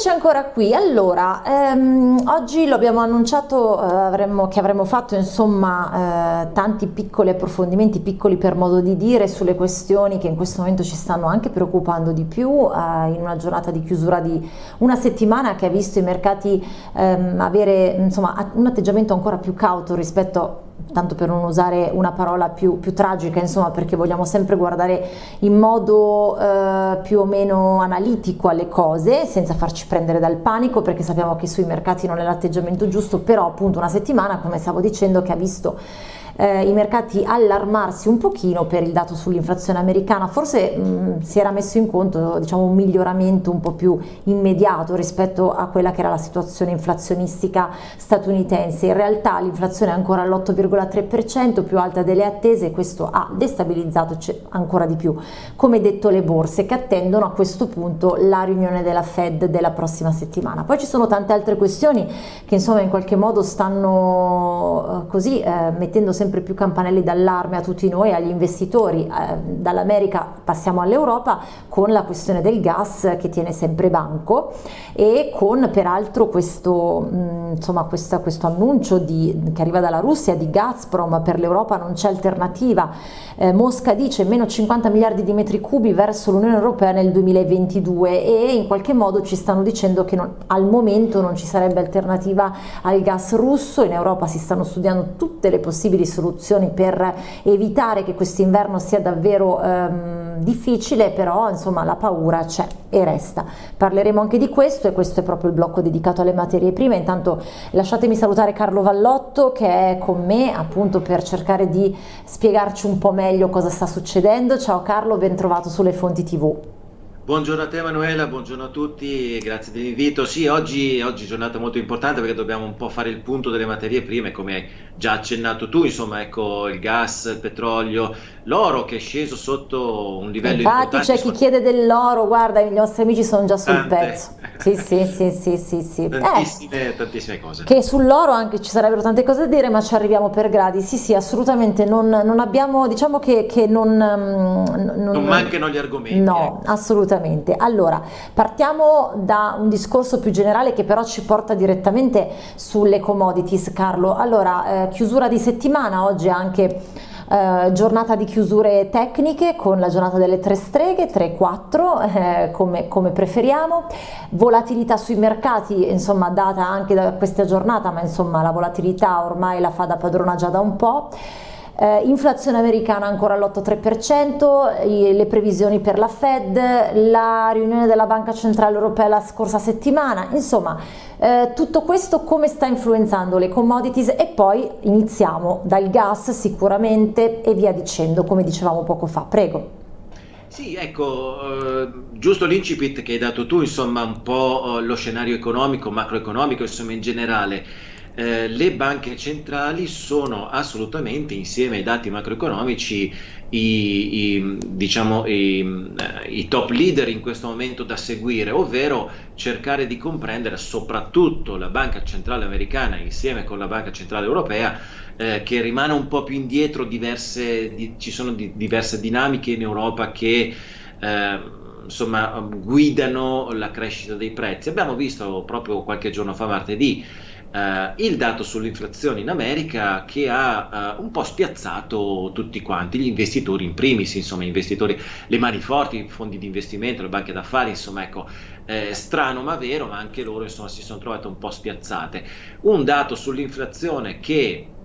Eccoci ancora qui, allora ehm, oggi lo abbiamo annunciato eh, avremmo, che avremmo fatto insomma eh, tanti piccoli approfondimenti, piccoli per modo di dire, sulle questioni che in questo momento ci stanno anche preoccupando di più eh, in una giornata di chiusura di una settimana che ha visto i mercati ehm, avere insomma un atteggiamento ancora più cauto rispetto tanto per non usare una parola più, più, tragica, insomma, perché vogliamo sempre guardare in modo eh, più o meno analitico alle cose, senza farci prendere dal panico, perché sappiamo che sui mercati non è l'atteggiamento giusto, però appunto una settimana, come stavo dicendo, che ha visto eh, i mercati allarmarsi un pochino per il dato sull'inflazione americana, forse mh, mm, si era messo in conto diciamo, un miglioramento un po' più immediato rispetto a quella che era la situazione inflazionistica statunitense, in realtà l'inflazione è ancora all'8,3% più alta delle attese e questo ha destabilizzato ancora di più, come detto le borse che attendono a questo punto la riunione della Fed della prossima settimana. Poi ci sono tante altre questioni che insomma in qualche modo stanno eh, così eh, mettendo sempre sempre più campanelli d'allarme a tutti noi, agli investitori, eh, dall'America passiamo all'Europa con la questione del gas che tiene sempre banco e con peraltro questo, mh, mm, insomma, questa, questo annuncio di, che arriva dalla Russia di Gazprom per l'Europa non c'è alternativa, eh, Mosca dice meno 50 miliardi di metri cubi verso l'Unione Europea nel 2022 e in qualche modo ci stanno dicendo che non, al momento non ci sarebbe alternativa al gas russo, in Europa si stanno studiando tutte le possibili soluzioni per evitare che quest'inverno sia davvero ehm, difficile, però insomma la paura c'è e resta. Parleremo anche di questo e questo è proprio il blocco dedicato alle materie prime. Intanto lasciatemi salutare Carlo Vallotto che è con me appunto per cercare di spiegarci un po' meglio cosa sta succedendo. Ciao Carlo, ben trovato sulle fonti TV. Buongiorno a te Emanuela, buongiorno a tutti, grazie dell'invito. Sì, oggi, oggi è giornata molto importante perché dobbiamo un po' fare il punto delle materie prime, come hai già accennato tu, insomma, ecco il gas, il petrolio, l'oro che è sceso sotto un livello Infatti c'è chi chiede dell'oro, guarda, i nostri amici sono già sul pezzo. Sì, sì, sì, sì, sì, sì. Tantissime, eh, tantissime cose. Che sull'oro anche ci sarebbero tante cose da dire, ma ci arriviamo per gradi. Sì, sì, assolutamente, non, non abbiamo, diciamo che, che non, non, mancano gli argomenti. No, ecco. assolutamente assolutamente. Allora, partiamo da un discorso più generale che però ci porta direttamente sulle commodities, Carlo. Allora, eh, chiusura di settimana, oggi anche Uh, giornata di chiusure tecniche con la giornata delle tre streghe, 3-4 eh, come, come, preferiamo, volatilità sui mercati insomma data anche da questa giornata ma insomma la volatilità ormai la fa da padrona già da un po'. Eh, inflazione americana ancora all'8,3%, le previsioni per la Fed, la riunione della Banca Centrale Europea la scorsa settimana, insomma eh, tutto questo come sta influenzando le commodities? E poi iniziamo dal gas sicuramente e via dicendo come dicevamo poco fa, prego. Sì, ecco, eh, giusto l'incipit che hai dato tu, insomma un po' eh, lo scenario economico, macroeconomico, insomma in generale eh, le banche centrali sono assolutamente, insieme ai dati macroeconomici, i, i, diciamo, i, eh, i, top leader in questo momento da seguire, ovvero cercare di comprendere soprattutto la Banca Centrale Americana insieme con la Banca Centrale Europea, eh, che rimane un po' più indietro, diverse, di, ci sono di, diverse dinamiche in Europa che... Eh, insomma, guidano la crescita dei prezzi. Abbiamo visto proprio qualche giorno fa, martedì, Uh, il dato sull'inflazione in America che ha uh, un po' spiazzato tutti quanti, gli investitori in primis, insomma, investitori, le mani forti, i fondi di investimento, le banche d'affari, insomma, ecco, eh, strano ma vero, ma anche loro insomma, si sono trovate un po' spiazzate. Un dato sull'inflazione che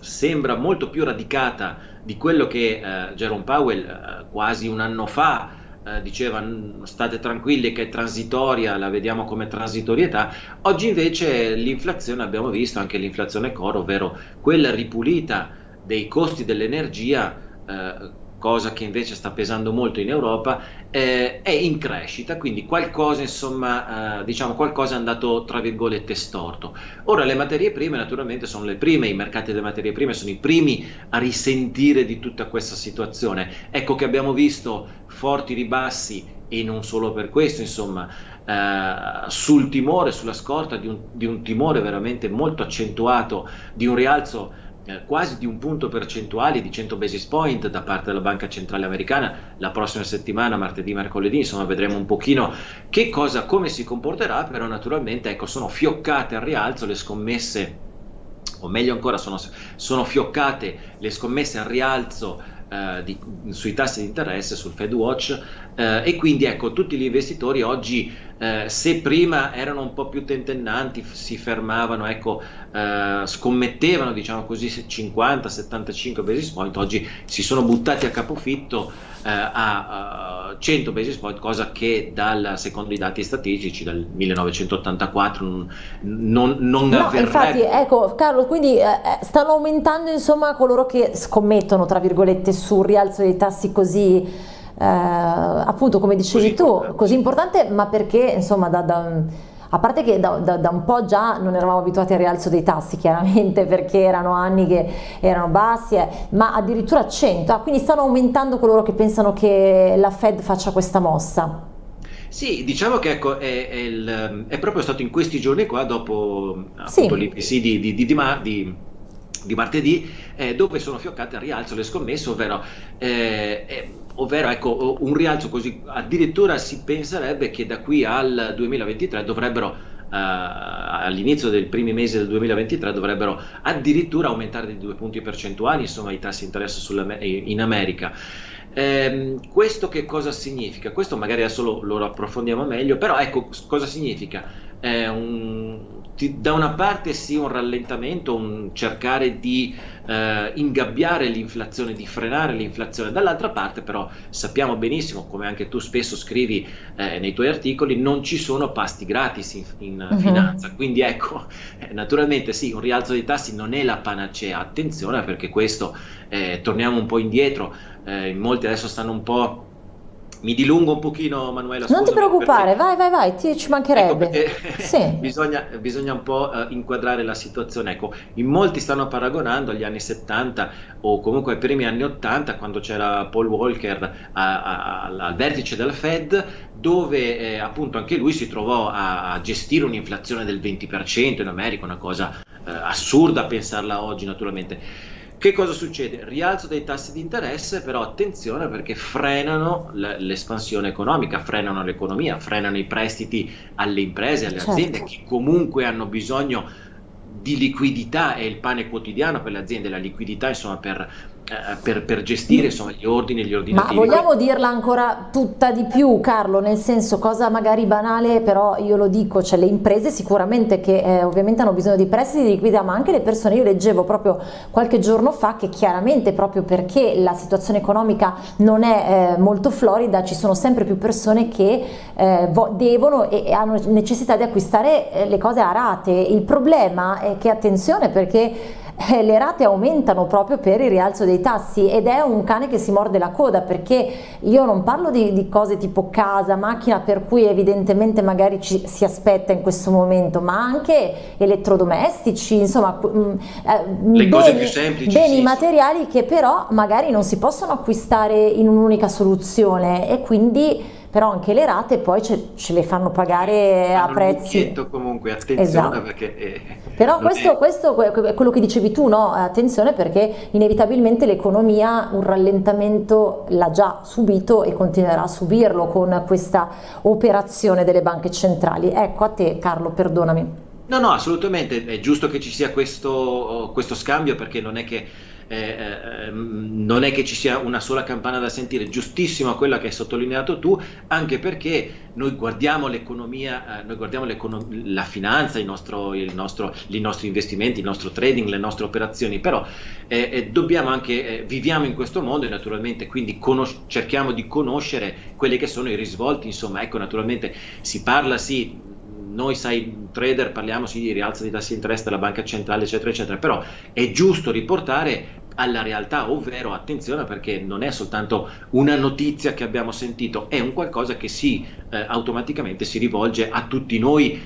sembra molto più radicata di quello che uh, Jerome Powell quasi un anno fa eh, diceva state tranquilli che è transitoria, la vediamo come transitorietà, oggi invece l'inflazione abbiamo visto anche l'inflazione core, ovvero quella ripulita dei costi dell'energia eh, cosa che invece sta pesando molto in Europa, eh, è in crescita, quindi qualcosa, insomma, eh, diciamo qualcosa è andato tra virgolette storto. Ora le materie prime naturalmente sono le prime, i mercati delle materie prime sono i primi a risentire di tutta questa situazione. Ecco che abbiamo visto forti ribassi e non solo per questo, insomma, eh, sul timore, sulla scorta di un, di un timore veramente molto accentuato, di un rialzo eh, quasi di un punto percentuale di 100 basis point da parte della Banca Centrale Americana la prossima settimana, martedì, mercoledì, insomma vedremo un pochino che cosa, come si comporterà, però naturalmente ecco, sono fioccate al rialzo le scommesse, o meglio ancora sono, sono fioccate le scommesse al rialzo eh, di, sui tassi di interesse, sul Fed Watch eh, e quindi ecco tutti gli investitori oggi eh, se prima erano un po' più tentennanti, si fermavano, ecco, eh, scommettevano diciamo così 50-75 basis point, oggi si sono buttati a capofitto eh, a 100 basis point, cosa che dal, secondo i dati statistici dal 1984 non, non, no, avverrebbe. Infatti, ecco Carlo, quindi eh, eh, stanno aumentando insomma coloro che scommettono tra virgolette sul rialzo dei tassi così eh, appunto come dicevi così tu, importante. così importante, ma perché insomma da, da a parte che da, da, da, un po' già non eravamo abituati al rialzo dei tassi chiaramente perché erano anni che erano bassi, eh, ma addirittura a 100, ah, quindi stanno aumentando coloro che pensano che la Fed faccia questa mossa. Sì, diciamo che ecco, è, è, il, è proprio stato in questi giorni qua, dopo sì. l'IPC di, di, di, di, di martedì, eh, dove sono fioccate al rialzo le scommesse, ovvero eh ovvero ecco, un rialzo così, addirittura si penserebbe che da qui al 2023 dovrebbero Uh, all'inizio dei primi mesi del 2023 dovrebbero addirittura aumentare di due punti percentuali insomma i tassi di interesse in America. Eh, questo che cosa significa? Questo magari adesso lo, lo approfondiamo meglio, però ecco cosa significa. Eh, un, ti, da una parte sì un rallentamento, un cercare di eh, ingabbiare l'inflazione, di frenare l'inflazione, dall'altra parte però sappiamo benissimo, come anche tu spesso scrivi eh, nei tuoi articoli, non ci sono pasti gratis in, in uh-huh. finanza, quindi ecco, eh, naturalmente sì, un rialzo dei tassi non è la panacea, attenzione perché questo, eh, torniamo un po' indietro, eh, in molti adesso stanno un po' mi dilungo un pochino Manuela non ti preoccupare perché... vai vai vai ti, ci mancherebbe. Ecco sì. bisogna, bisogna, un po' uh, inquadrare la situazione. Ecco in molti stanno paragonando agli anni 70 o comunque ai primi anni 80 quando c'era Paul Walker a, a, a, al vertice della Fed dove eh, appunto anche lui si trovò a, gestire un'inflazione del 20% in America una cosa eh, assurda a pensarla oggi naturalmente che cosa succede? Rialzo dei tassi di interesse, però attenzione perché frenano l'espansione economica, frenano l'economia, frenano i prestiti alle imprese, alle certo. aziende che comunque hanno bisogno di liquidità, è il pane quotidiano per le aziende, la liquidità insomma per per, per, gestire insomma, gli ordini e gli ordinativi. Ma vogliamo dirla ancora tutta di più Carlo, nel senso cosa magari banale però io lo dico, cioè le imprese sicuramente che eh, ovviamente hanno bisogno di prestiti di liquidità ma anche le persone, io leggevo proprio qualche giorno fa che chiaramente proprio perché la situazione economica non è eh, molto florida ci sono sempre più persone che eh, devono e, e, hanno necessità di acquistare eh, le cose a rate, il problema è che attenzione perché eh, le rate aumentano proprio per il rialzo dei tassi ed è un cane che si morde la coda perché io non parlo di, di cose tipo casa, macchina per cui evidentemente magari ci si aspetta in questo momento ma anche elettrodomestici insomma mm, eh, beni, semplici, beni sì, materiali che però magari non si possono acquistare in un'unica soluzione e quindi però anche le rate poi ce, ce le fanno pagare a prezzi comunque attenzione esatto. perché eh, però questo, è... questo, è quello che dicevi tu no attenzione perché inevitabilmente l'economia un rallentamento l'ha già subito e continuerà a subirlo con questa operazione delle banche centrali. Ecco a te Carlo perdonami. No, no, assolutamente, è giusto che ci sia questo, questo scambio perché non è che eh, ehm, non è che ci sia una sola campana da sentire, giustissima quella che hai sottolineato tu, anche perché noi guardiamo l'economia, eh, noi guardiamo la finanza, il nostro, il nostro, i nostri investimenti, il nostro trading, le nostre operazioni, però eh, eh dobbiamo anche, eh, viviamo in questo mondo e naturalmente quindi cerchiamo di conoscere quelli che sono i risvolti, insomma, ecco naturalmente si parla sì noi sai trader parliamo sì, di rialzo di tassi di interesse della banca centrale eccetera eccetera però è giusto riportare alla realtà, ovvero attenzione perché non è soltanto una notizia che abbiamo sentito, è un qualcosa che si eh, automaticamente si rivolge a tutti noi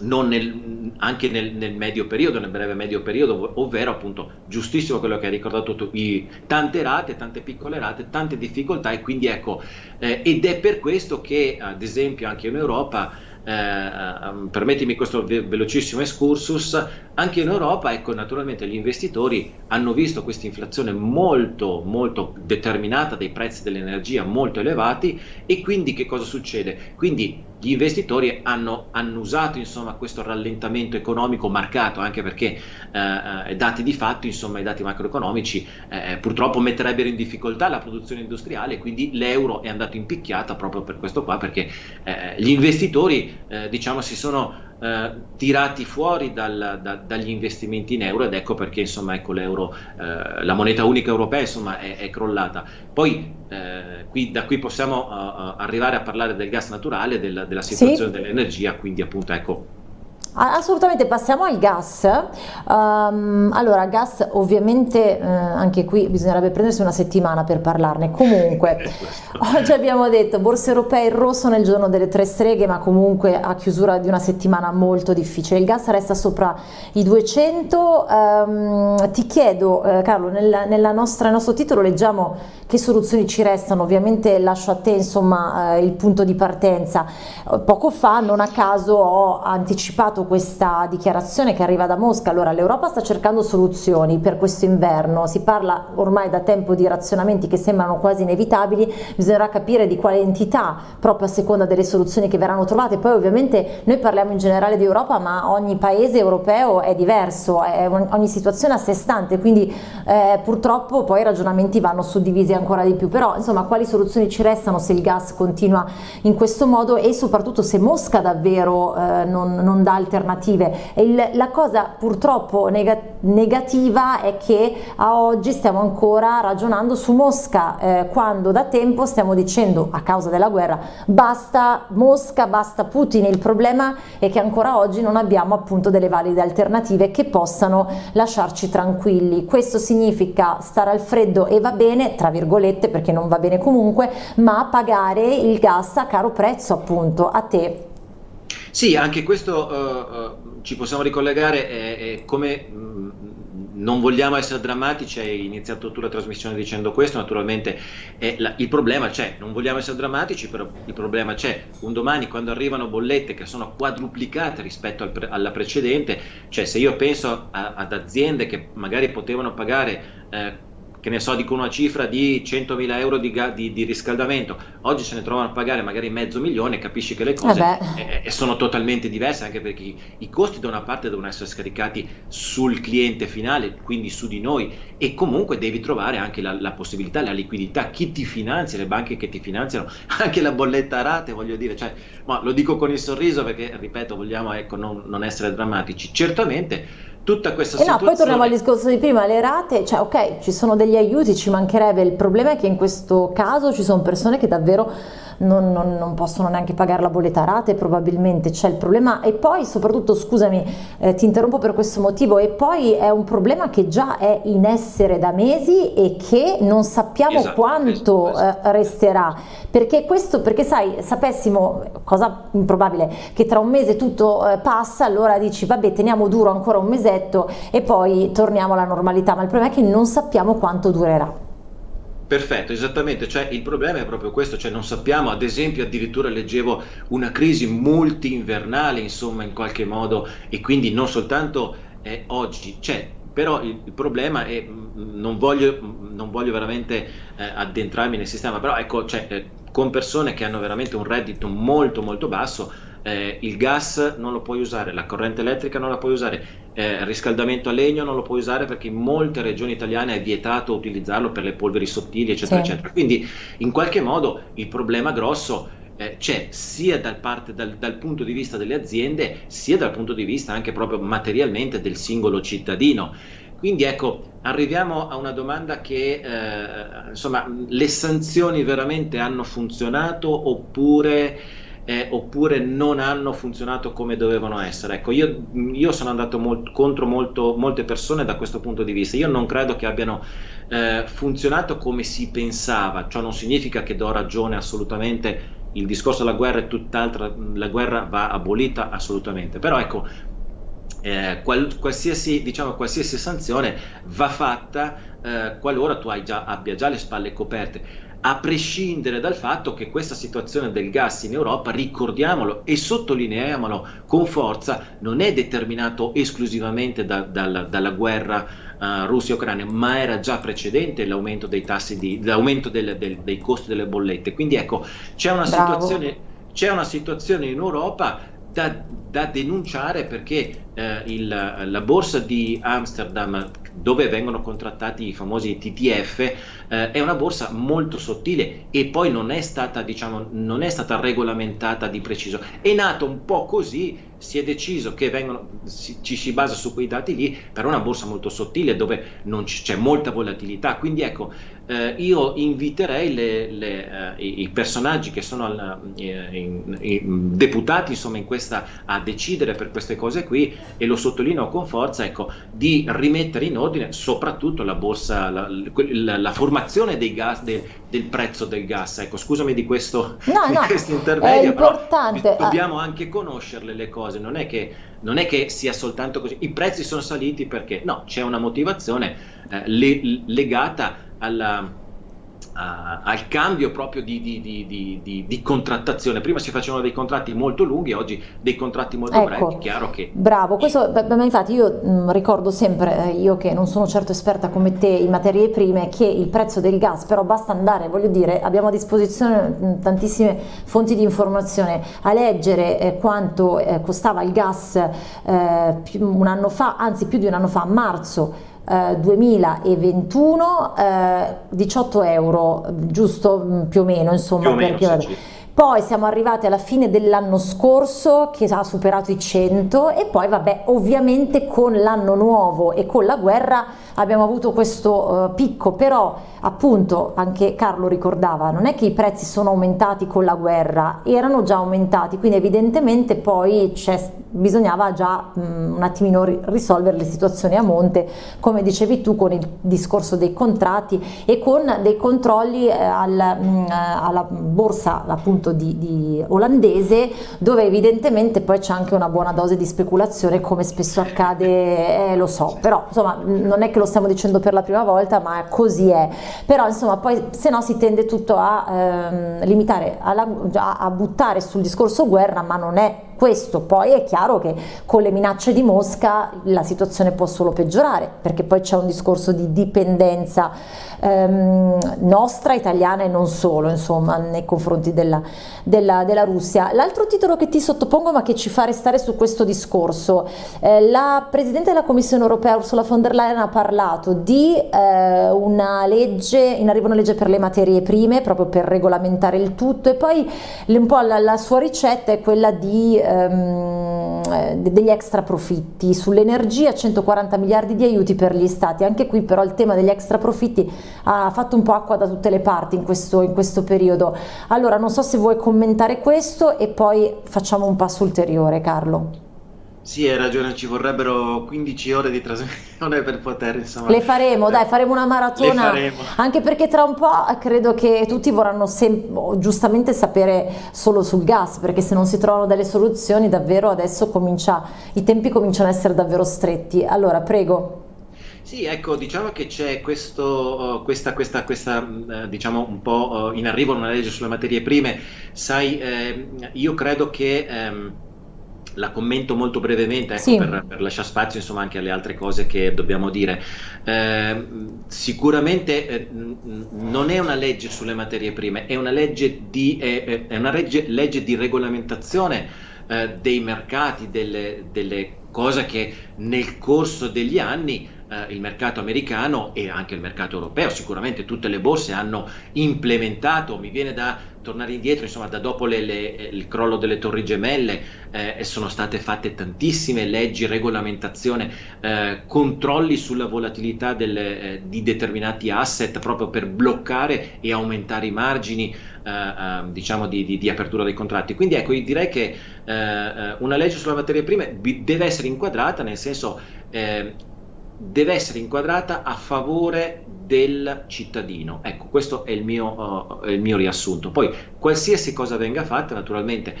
nel, anche nel, nel, medio periodo, nel breve medio periodo, ovvero appunto giustissimo quello che hai ricordato tu, i, tante rate, tante piccole rate, tante difficoltà e quindi ecco, eh, ed è per questo che ad esempio anche in Europa eh, ehm, permettimi questo ve- velocissimo excursus, anche in Europa, ecco, naturalmente gli investitori hanno visto questa inflazione molto, molto determinata dei prezzi dell'energia molto elevati e quindi che cosa succede? Quindi gli investitori hanno, hanno usato insomma, questo rallentamento economico marcato, anche perché eh, eh dati di fatto, insomma, i dati macroeconomici eh, eh, purtroppo metterebbero in difficoltà la produzione industriale, quindi l'euro è andato in picchiata proprio per questo qua, perché eh, gli investitori eh, diciamo, si sono eh, tirati fuori dal, da, dagli investimenti in euro ed ecco perché insomma, ecco, l'euro, eh, la moneta unica europea insomma, è, è crollata. Poi eh, qui, da qui possiamo uh, arrivare a parlare del gas naturale, del, della situazione sì. dell'energia, quindi appunto ecco Assolutamente, passiamo al gas. Um, allora, gas ovviamente eh, anche qui bisognerebbe prendersi una settimana per parlarne. Comunque, oggi abbiamo detto borse europee in rosso nel giorno delle tre streghe, ma comunque a chiusura di una settimana molto difficile. Il gas resta sopra i 200. Um, ehm, ti chiedo, eh, Carlo, nel, nella nostra, nel nostro titolo leggiamo che soluzioni ci restano. Ovviamente lascio a te insomma, eh, il punto di partenza. Poco fa, non a caso, ho anticipato questa dichiarazione che arriva da Mosca, allora l'Europa sta cercando soluzioni per questo inverno, si parla ormai da tempo di razionamenti che sembrano quasi inevitabili, bisognerà capire di quale entità proprio a seconda delle soluzioni che verranno trovate, poi ovviamente noi parliamo in generale di Europa ma ogni paese europeo è diverso, è ogni situazione a sé stante, quindi eh, purtroppo poi i ragionamenti vanno suddivisi ancora di più, però insomma quali soluzioni ci restano se il gas continua in questo modo? E soprattutto se Mosca davvero eh, non, non dà alternative alternative. Il, la cosa purtroppo negativa è che a oggi stiamo ancora ragionando su Mosca, eh, quando da tempo stiamo dicendo a causa della guerra basta Mosca, basta Putin. Il problema è che ancora oggi non abbiamo appunto delle valide alternative che possano lasciarci tranquilli. Questo significa stare al freddo e va bene, tra virgolette, perché non va bene comunque, ma pagare il gas a caro prezzo appunto a te sì, anche questo uh, uh, ci possiamo ricollegare, è, è come mm, non vogliamo essere drammatici, hai iniziato tu la trasmissione dicendo questo, naturalmente la, il problema c'è, non vogliamo essere drammatici, però il problema c'è. Un domani quando arrivano bollette che sono quadruplicate rispetto al alla precedente, cioè se io penso a, ad aziende che magari potevano pagare eh, che ne so, dico una cifra di 100.000 euro di, di, di, riscaldamento, oggi se ne trovano a pagare magari mezzo milione, capisci che le cose eh eh, sono totalmente diverse, anche perché i, i, costi da una parte devono essere scaricati sul cliente finale, quindi su di noi, e comunque devi trovare anche la, la possibilità, la liquidità, chi ti finanzia, le banche che ti finanziano, anche la bolletta a rate, voglio dire, cioè, ma lo dico con il sorriso perché, ripeto, vogliamo ecco, non, non essere drammatici. Certamente tutta questa e situazione... No, poi torniamo al discorso di prima, le rate, cioè ok, ci sono degli aiuti, ci mancherebbe, il problema è che in questo caso ci sono persone che davvero non, non, non, possono neanche pagare la bolletta a rate probabilmente c'è il problema. E poi soprattutto scusami eh, ti interrompo per questo motivo e poi è un problema che già è in essere da mesi e che non sappiamo esatto, quanto esatto, eh, resterà. Perché questo perché sai sapessimo cosa improbabile che tra un mese tutto eh, passa allora dici vabbè teniamo duro ancora un mesetto e poi torniamo alla normalità. Ma il problema è che non sappiamo quanto durerà Perfetto, esattamente, cioè il problema è proprio questo, cioè non sappiamo, ad esempio addirittura leggevo una crisi multi-invernale, insomma, in qualche modo, e quindi non soltanto eh, oggi c'è, però il, il, problema è, mm, non voglio, non voglio veramente eh, addentrarmi nel sistema, però ecco, cioè, eh, con persone che hanno veramente un reddito molto molto basso, eh, il gas non lo puoi usare, la corrente elettrica non la puoi usare, eh, il riscaldamento a legno non lo puoi usare perché in molte regioni italiane è vietato utilizzarlo per le polveri sottili, eccetera, sì. eccetera. Quindi in qualche modo il problema grosso eh, c'è sia dal, parte, dal, dal, punto di vista delle aziende, sia dal punto di vista anche proprio materialmente del singolo cittadino. Quindi ecco, arriviamo a una domanda che, eh, insomma, le sanzioni veramente hanno funzionato oppure eh, oppure non hanno funzionato come dovevano essere. Ecco, io, io sono andato molt, contro molto, molte persone da questo punto di vista. Io non credo che abbiano eh, funzionato come si pensava, ciò non significa che do ragione assolutamente. Il discorso della guerra è tutt'altra, la guerra va abolita assolutamente, però ecco, eh, qual, qualsiasi, diciamo, qualsiasi sanzione va fatta eh, qualora tu già, abbia già le spalle coperte a prescindere dal fatto che questa situazione del gas in Europa, ricordiamolo e sottolineiamolo con forza, non è determinato esclusivamente da, da, dalla guerra uh, Russia-Ucraina, ma era già precedente l'aumento dei tassi di, l'aumento del, del, dei costi delle bollette. Quindi ecco, c'è una, situazione, c'è una situazione in Europa da, da denunciare perché eh, il, la borsa di Amsterdam dove vengono contrattati i famosi TTF eh, è una borsa molto sottile e poi non è stata diciamo non è stata regolamentata di preciso. È nato un po' così si è deciso che vengono, si, ci si basa su quei dati lì per una borsa molto sottile dove non c'è molta volatilità. Quindi ecco eh, io inviterei le, le, eh, i, i, personaggi che sono al, eh, in, in, deputati insomma in questa a decidere per queste cose qui e lo sottolineo con forza ecco di rimettere in ordine soprattutto la borsa la, la, la formazione dei gas de, del prezzo del gas ecco scusami di questo, no, di no, questo intervento importante. dobbiamo anche conoscerle le cose non è che non è che sia soltanto così, i prezzi sono saliti perché no, c'è una motivazione eh, le, legata alla, Uh, al cambio proprio di, di, di, di, contrattazione. Prima si facevano dei contratti molto lunghi, oggi dei contratti molto ecco, brevi. Chiaro che. Bravo, questo, ma infatti io mh, mm, ricordo sempre, eh, io che non sono certo esperta come te in materie prime, che il prezzo del gas, però basta andare, voglio dire, abbiamo a disposizione mh, mm, tantissime fonti di informazione, a leggere eh, quanto eh, costava il gas eh, un anno fa, anzi più di un anno fa, a marzo 2021 eh, 18 eh, euro giusto mm, più o meno insomma più o meno, perché, sì, sì. Poi siamo arrivati alla fine dell'anno scorso che ha superato i 100 e poi vabbè ovviamente con l'anno nuovo e con la guerra abbiamo avuto questo uh, picco, però appunto anche Carlo ricordava, non è che i prezzi sono aumentati con la guerra, erano già aumentati, quindi evidentemente poi bisognava già mh, un attimino risolvere le situazioni a monte, come dicevi tu con il discorso dei contratti e con dei controlli eh, al, mh, alla borsa appunto di, di olandese dove evidentemente poi c'è anche una buona dose di speculazione come spesso accade, eh, lo so, però insomma non è che lo stiamo dicendo per la prima volta ma così è. Però insomma poi se no si tende tutto a ehm, limitare alla, a, a buttare sul discorso guerra ma non è questo poi è chiaro che con le minacce di Mosca la situazione può solo peggiorare perché poi c'è un discorso di dipendenza ehm, nostra, italiana e non solo insomma nei confronti della, della, della Russia. L'altro titolo che ti sottopongo ma che ci fa restare su questo discorso, eh, la Presidente della Commissione Europea Ursula von der Leyen ha parlato di eh, una legge, in arrivo una legge per le materie prime proprio per regolamentare il tutto e poi un po' la, la sua ricetta è quella di ehm, eh, degli extra profitti. Sull'energia 140 miliardi di aiuti per gli stati, anche qui però il tema degli extra profitti ha fatto un po' acqua da tutte le parti in questo, in questo periodo. Allora non so se vuoi commentare questo e poi facciamo un passo ulteriore Carlo. Sì, hai ragione, ci vorrebbero 15 ore di trasmissione per poter, insomma... Le faremo, dai, faremo una maratona, faremo. anche perché tra un po' credo che tutti vorranno giustamente sapere solo sul gas, perché se non si trovano delle soluzioni davvero adesso comincia, i tempi cominciano a essere davvero stretti. Allora, prego. Sì, ecco, diciamo che c'è questo, uh, questa, questa, questa uh, diciamo un po' uh, in arrivo una legge sulle materie prime. Sai, eh, io credo che... Um, la commento molto brevemente ecco, sì. per, per, lasciare spazio insomma, anche alle altre cose che dobbiamo dire. Eh, sicuramente eh, non è una legge sulle materie prime, è una legge di, è, è una legge, legge di regolamentazione eh, dei mercati, delle, delle cose che nel corso degli anni eh, il mercato americano e anche il mercato europeo, sicuramente tutte le borse hanno implementato, mi viene da tornare indietro, insomma da dopo le, le, il crollo delle torri gemelle eh, sono state fatte tantissime leggi, regolamentazione, eh, controlli sulla volatilità delle, eh, di determinati asset proprio per bloccare e aumentare i margini eh, eh, diciamo di, di, di, apertura dei contratti. Quindi ecco, io direi che una legge sulla materia prime deve essere inquadrata nel senso deve essere inquadrata a favore del cittadino. Ecco, questo è il mio, uh, il mio riassunto. Poi, qualsiasi cosa venga fatta, naturalmente,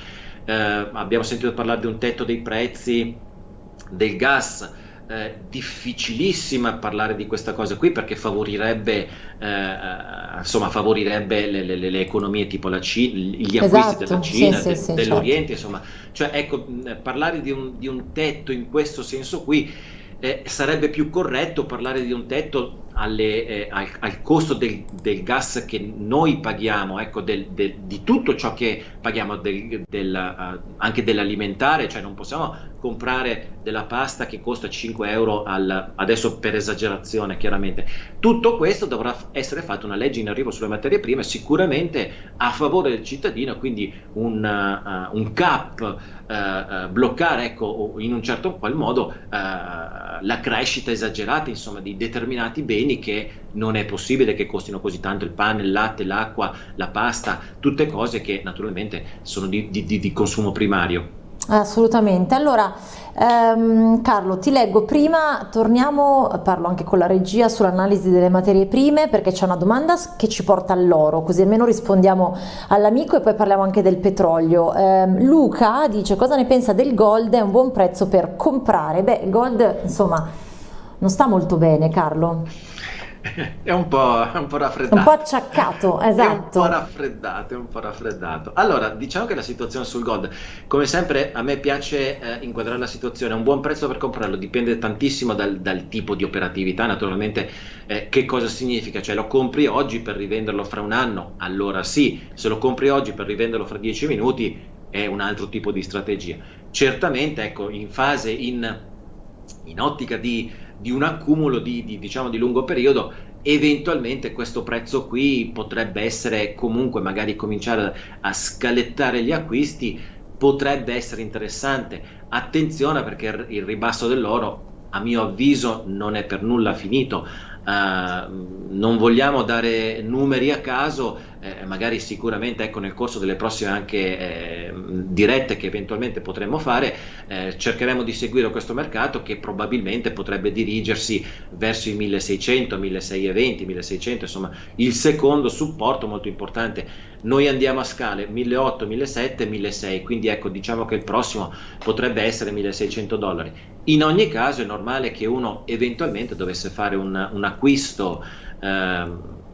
eh, abbiamo sentito parlare di un tetto dei prezzi del gas, eh, difficilissima parlare di questa cosa qui perché favorirebbe, eh, insomma, favorirebbe le, le, le, economie tipo la Cina, gli acquisti esatto, della Cina, sì, de, sì, dell'Oriente, certo. insomma, cioè ecco, parlare di un, di un tetto in questo senso qui eh, sarebbe più corretto parlare di un tetto alle, eh, al, al, costo del, del, gas che noi paghiamo, ecco, del, del, di tutto ciò che paghiamo, uh, anche dell'alimentare, cioè non possiamo comprare della pasta che costa 5 euro al, adesso per esagerazione chiaramente. Tutto questo dovrà essere fatto una legge in arrivo sulle materie prime sicuramente a favore del cittadino, quindi un, uh, un cap, uh, bloccare ecco, in un certo qual modo la crescita esagerata insomma, di determinati beni che non è possibile che costino così tanto il pane, il latte, l'acqua, la pasta, tutte cose che naturalmente sono di, di, di consumo primario. Assolutamente. Allora, ehm, Carlo, ti leggo prima, torniamo, parlo anche con la regia sull'analisi delle materie prime perché c'è una domanda che ci porta all'oro, così almeno rispondiamo all'amico e poi parliamo anche del petrolio. Eh, Luca dice cosa ne pensa del gold, è un buon prezzo per comprare. Beh, il gold insomma non sta molto bene, Carlo. è un po', un po' raffreddato. Un po' acciaccato, esatto. È un po' raffreddato, è un po' raffreddato. Allora, diciamo che la situazione sul gold, come sempre, a me piace eh, inquadrare la situazione. Un buon prezzo per comprarlo dipende tantissimo dal, dal tipo di operatività, naturalmente. Eh, che cosa significa? Cioè, lo compri oggi per rivenderlo fra un anno? Allora sì, se lo compri oggi per rivenderlo fra dieci minuti è un altro tipo di strategia. Certamente, ecco, in fase, in, in ottica di di un accumulo di, di, diciamo, di lungo periodo eventualmente questo prezzo qui potrebbe essere comunque magari cominciare a scalettare gli acquisti potrebbe essere interessante. Attenzione perché il ribasso dell'oro a mio avviso non è per nulla finito non vogliamo dare numeri a caso eh, magari sicuramente ecco, nel corso delle prossime anche eh, dirette che eventualmente potremmo fare, eh, cercheremo di seguire questo mercato che probabilmente potrebbe dirigersi verso i 1600, 1620, 1600, insomma il secondo supporto molto importante. Noi andiamo a scale 1800, 1700, 1600, quindi ecco diciamo che il prossimo potrebbe essere 1600 dollari. In ogni caso è normale che uno eventualmente dovesse fare un, un acquisto eh,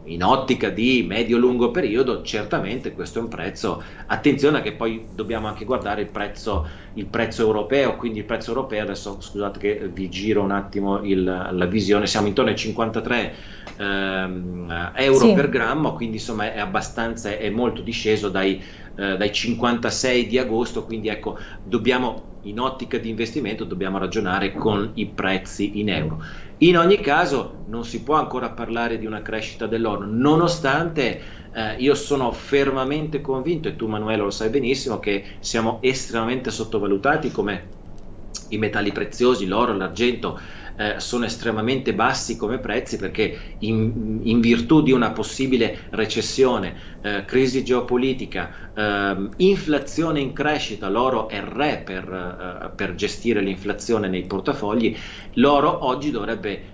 in ottica di medio-lungo periodo, certamente questo è un prezzo. Attenzione che poi dobbiamo anche guardare il prezzo, il prezzo europeo, quindi il prezzo europeo, adesso scusate che vi giro un attimo il, la visione, siamo intorno ai 53 ehm, euro sì. per grammo, quindi insomma è abbastanza, è molto disceso dai, eh, dai 56 di agosto, quindi ecco, dobbiamo in ottica di investimento dobbiamo ragionare con i prezzi in euro. In ogni caso non si può ancora parlare di una crescita dell'oro, nonostante eh, io sono fermamente convinto, e tu Manuela lo sai benissimo, che siamo estremamente sottovalutati come i metalli preziosi, l'oro, l'argento, eh, sono estremamente bassi come prezzi perché in, in virtù di una possibile recessione, eh, crisi geopolitica, eh, inflazione in crescita, l'oro è re per, eh, per gestire l'inflazione nei portafogli, l'oro oggi dovrebbe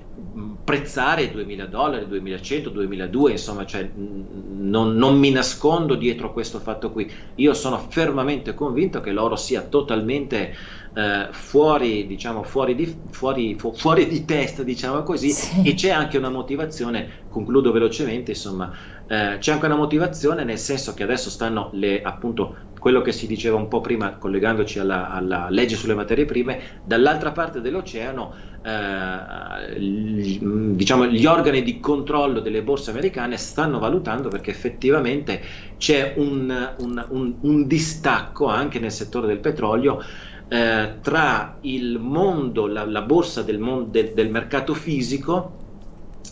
prezzare 2000 dollari, 2100, 2002, insomma, cioè, non, non, mi nascondo dietro questo fatto qui. Io sono fermamente convinto che l'oro sia totalmente eh, fuori, diciamo, fuori di, fuori, fu, fuori di testa, diciamo così, sì. e c'è anche una motivazione, concludo velocemente, insomma, eh, c'è anche una motivazione nel senso che adesso stanno le, appunto, quello che si diceva un po' prima, collegandoci alla, alla legge sulle materie prime, dall'altra parte dell'oceano, eh, diciamo, gli organi di controllo delle borse americane stanno valutando perché effettivamente c'è un, un, un, un distacco anche nel settore del petrolio eh, tra il mondo, la, la borsa del, mon- del, del mercato fisico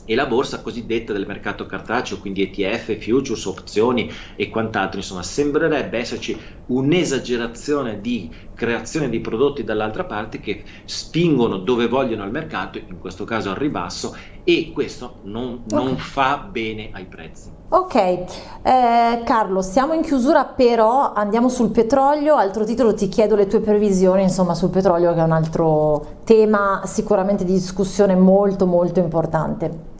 e la borsa cosiddetta del mercato cartaceo, quindi ETF, futures, opzioni e quant'altro. Insomma, sembrerebbe esserci un'esagerazione di creazione di prodotti dall'altra parte che spingono dove vogliono al mercato, in questo caso al ribasso, e questo non, okay. non fa bene ai prezzi. Ok, eh, Carlo, siamo in chiusura però andiamo sul petrolio, altro titolo ti chiedo le tue previsioni insomma sul petrolio che è un altro tema sicuramente di discussione molto molto importante.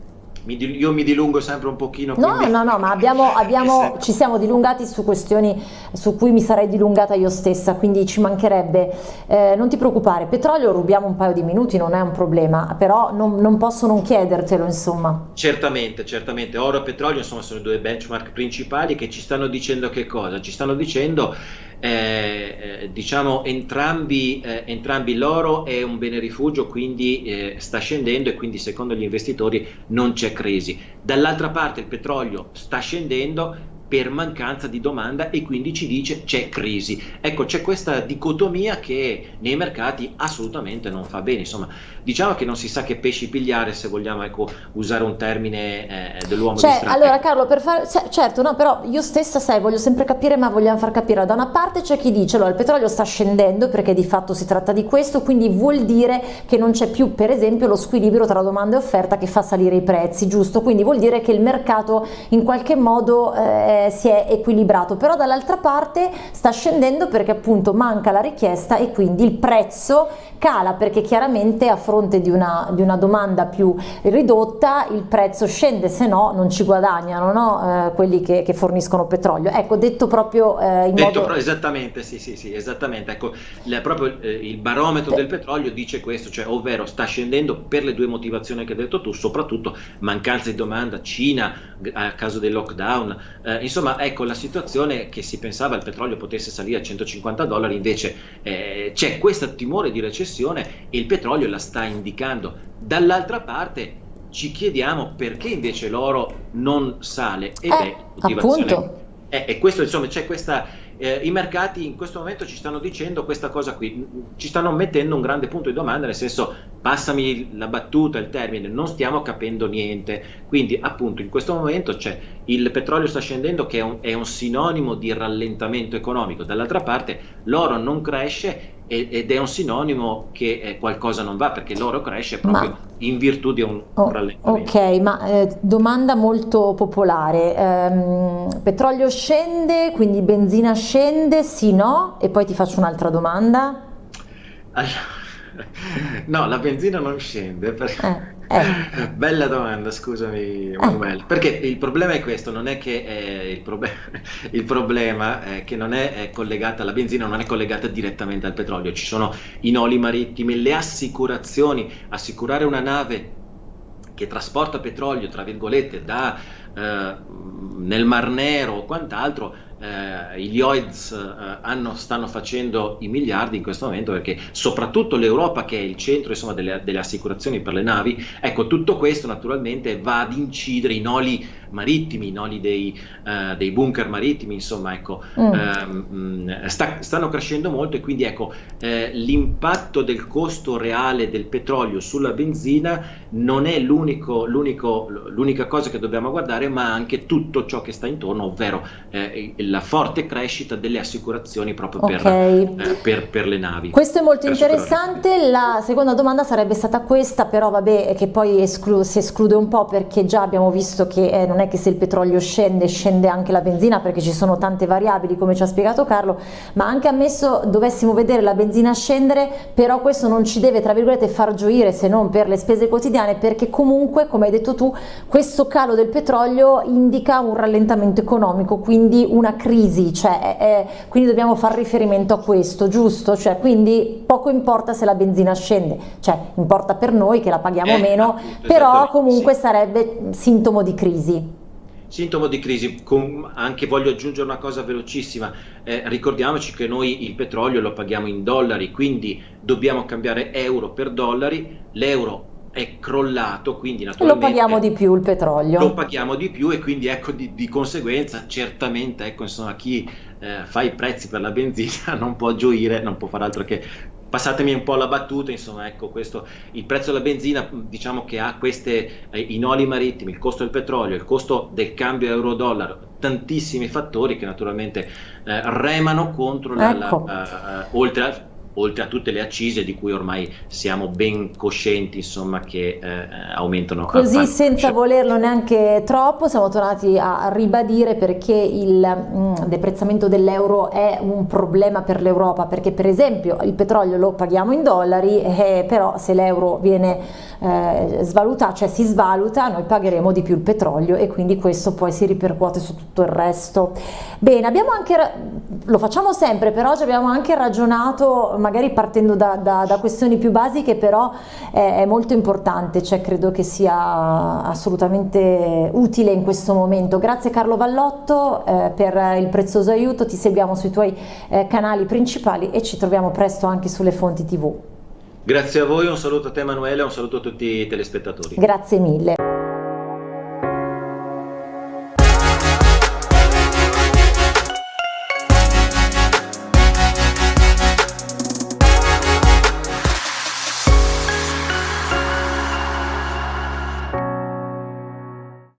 Io mi dilungo sempre un pochino. No, quindi... no, no, ma abbiamo, abbiamo, ci siamo dilungati su questioni su cui mi sarei dilungata io stessa, quindi ci mancherebbe. Eh, non ti preoccupare, petrolio rubiamo un paio di minuti, non è un problema, però non, non posso non chiedertelo, insomma. Certamente, certamente. Oro e petrolio, insomma, sono i due benchmark principali che ci stanno dicendo che cosa? Ci stanno dicendo eh, eh, diciamo entrambi, eh, entrambi, l'oro è un bene rifugio, quindi eh, sta scendendo e quindi secondo gli investitori non c'è crisi. Dall'altra parte il petrolio sta scendendo per mancanza di domanda e quindi ci dice c'è crisi. Ecco, c'è questa dicotomia che nei mercati assolutamente non fa bene. Insomma, diciamo che non si sa che pesci pigliare se vogliamo ecco, usare un termine eh, dell'uomo cioè, distratto. Allora Carlo, per fare, certo, no, però io stessa sai, voglio sempre capire, ma vogliamo far capire. Da una parte c'è chi dice, allora il petrolio sta scendendo perché di fatto si tratta di questo, quindi vuol dire che non c'è più per esempio lo squilibrio tra domanda e offerta che fa salire i prezzi, giusto? Quindi vuol dire che il mercato in qualche modo... Eh, si è equilibrato, però dall'altra parte sta scendendo perché appunto manca la richiesta e quindi il prezzo cala perché chiaramente a fronte di una, di una domanda più ridotta il prezzo scende, se no non ci guadagnano no? eh, quelli che, che, forniscono petrolio. Ecco, detto proprio eh, in detto modo... esattamente, sì, sì, sì, esattamente. Ecco, le, proprio eh, il barometro del petrolio dice questo, cioè ovvero sta scendendo per le due motivazioni che hai detto tu, soprattutto mancanza di domanda, Cina a causa del lockdown, eh, insomma ecco la situazione che si pensava il petrolio potesse salire a 150 dollari, invece eh, c'è questo timore di recessione e il petrolio la sta indicando. Dall'altra parte ci chiediamo perché invece l'oro non sale ed eh, è motivazione. Eh, e questo insomma c'è questa eh, i mercati in questo momento ci stanno dicendo questa cosa qui, ci stanno mettendo un grande punto di domanda, nel senso passami la battuta, il termine, non stiamo capendo niente, quindi appunto in questo momento c'è il petrolio sta scendendo che è un, è un sinonimo di rallentamento economico, dall'altra parte l'oro non cresce ed è un sinonimo che eh, qualcosa non va perché l'oro cresce proprio ma, in virtù di un oh, rallentamento. Ok, ma eh, domanda molto popolare, ehm, petrolio scende, quindi benzina scende, sì no? E poi ti faccio un'altra domanda. Allora, no, la benzina non scende perché... Eh eh. Bella domanda, scusami Manuel, perché il problema è questo, non è che eh, il, prob il, problema è che non è, è, collegata, la benzina non è collegata direttamente al petrolio, ci sono i noli marittimi, le assicurazioni, assicurare una nave che trasporta petrolio, tra virgolette, da, eh, nel Mar Nero o quant'altro, eh, gli OIDS eh, hanno, stanno facendo i miliardi in questo momento perché soprattutto l'Europa che è il centro insomma, delle, delle, assicurazioni per le navi, ecco tutto questo naturalmente va ad incidere i noli marittimi, i noli dei, uh, dei bunker marittimi, insomma ecco, mm. um, sta, stanno crescendo molto e quindi ecco eh, l'impatto del costo reale del petrolio sulla benzina non è l'unica cosa che dobbiamo guardare ma anche tutto ciò che sta intorno, ovvero eh, la forte crescita delle assicurazioni proprio per, okay. eh, per, per le navi. Questo è molto interessante, la seconda domanda sarebbe stata questa, però vabbè che poi esclu si esclude un po' perché già abbiamo visto che eh, non è che se il petrolio scende scende anche la benzina perché ci sono tante variabili come ci ha spiegato Carlo, ma anche ammesso dovessimo vedere la benzina scendere, però questo non ci deve tra virgolette far gioire se non per le spese quotidiane perché comunque come hai detto tu questo calo del petrolio indica un rallentamento economico, quindi una crisi, cioè, è, quindi dobbiamo fare riferimento a questo, giusto? Cioè, quindi poco importa se la benzina scende, cioè importa per noi che la paghiamo eh, meno, però comunque sì. sarebbe sintomo di crisi. Sintomo di crisi, Com anche voglio aggiungere una cosa velocissima, eh, ricordiamoci che noi il petrolio lo paghiamo in dollari, quindi dobbiamo cambiare euro per dollari, l'euro è crollato, quindi naturalmente... Lo paghiamo di più il petrolio. Lo paghiamo di più e quindi ecco di, di conseguenza certamente ecco insomma chi eh, fa i prezzi per la benzina non può gioire, non può fare altro che passatemi un po' la battuta, insomma, ecco, questo, il prezzo della benzina, diciamo che ha queste, eh, i noli marittimi, il costo del petrolio, il costo del cambio euro-dollaro, tantissimi fattori che naturalmente eh, remano contro, la, ecco. la, uh, oltre al oltre a tutte le accise di cui ormai siamo ben coscienti insomma, che eh, aumentano. Così senza volerlo neanche troppo siamo tornati a ribadire perché il mh, mm, deprezzamento dell'euro è un problema per l'Europa perché per esempio il petrolio lo paghiamo in dollari eh, però se l'euro viene eh, svalutato, cioè si svaluta noi pagheremo di più il petrolio e quindi questo poi si ripercuote su tutto il resto. Bene, abbiamo anche, lo facciamo sempre, però oggi abbiamo anche ragionato magari partendo da, da, da questioni più basiche, però è, è, molto importante, cioè credo che sia assolutamente utile in questo momento. Grazie Carlo Vallotto eh, per il prezioso aiuto, ti seguiamo sui tuoi eh, canali principali e ci troviamo presto anche sulle fonti tv. Grazie a voi, un saluto a te Emanuele, un saluto a tutti i telespettatori. Grazie mille.